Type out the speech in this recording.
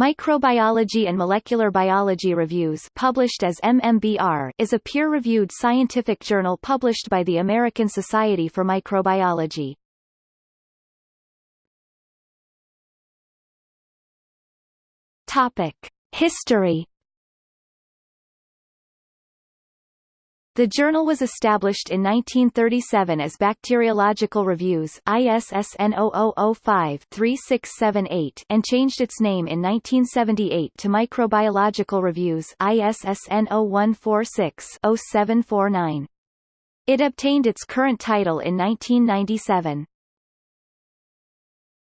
Microbiology and Molecular Biology Reviews published as MMBR is a peer-reviewed scientific journal published by the American Society for Microbiology. Topic: History The journal was established in 1937 as Bacteriological Reviews ISSN 0005-3678 and changed its name in 1978 to Microbiological Reviews ISSN 0146-0749. It obtained its current title in 1997.